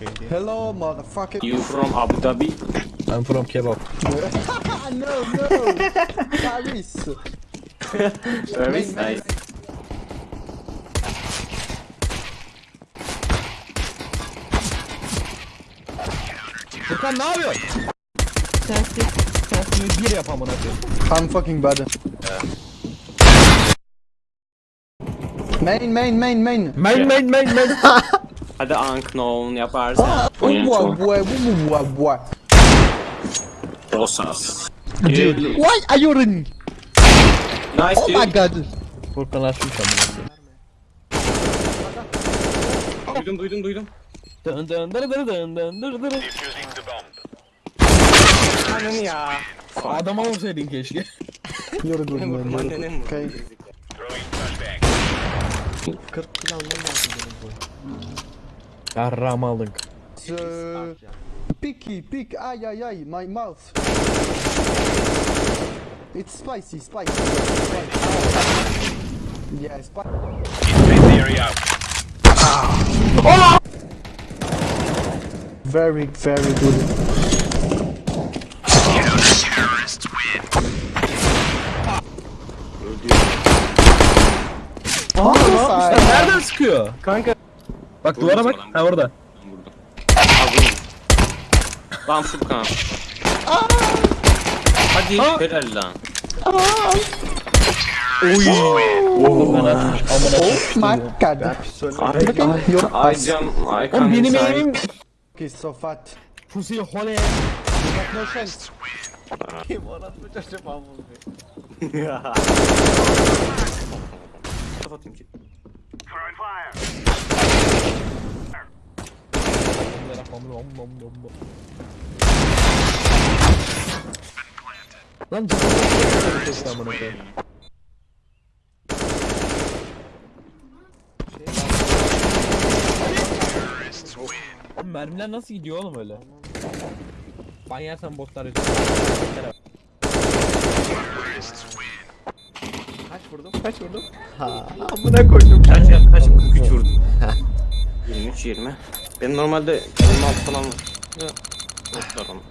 şeydi. Hello, motherfucker. You from Abu Dhabi? I'm from kebab. no, no. Paris. Very Main, main, nice. Furkan ne yapıyorsun? Sensiz. Sensiz bir yap amına koyayım. I'm fucking bad. Main, main, main, main. Main main main main. Hadi unknown yaparsan. Çok boy, boy, boy, boy. Rosas. Dude, why are you running? Nice Oh my dude. god. Furkan açmış amına koyayım. Duydum duydum duydum. Dın dın dın dın dın dın dın dın. Ananı ya. Adama vursaydın keşke. Good- vurma. Okay. 40 kilo almam lazım benim bu. It's, uh, picky, pick. Ay, ay, ay, my mouth. It's spicy, spicy. spicy. Yeah, spicy. Very, very good. Oh, Sen nereden sıkıyor? Kanka. Bak duvara bak. Ha orada. Vurdum. Aldım. Lan Furkan. Hadi helal lan. Furkan açmış. Amına koyayım. Oh my god. Ay ay Your ay Oğlum benim elimim Okay, so fat. pussy hole. Got no chance. Kim orası bu çocuğu falan buldu. Kapatayım ki. Lan cidden amına koyayım. Oğlum mermiler nasıl gidiyor oğlum öyle? Ben yersen botlar yüzünden. Kaç vurdum? Kaç vurdum? Ha, amına koydum. Kaç kaç kaç 43 vurdum. 23 20. Benim normalde 26 falan var. Ya. Onu.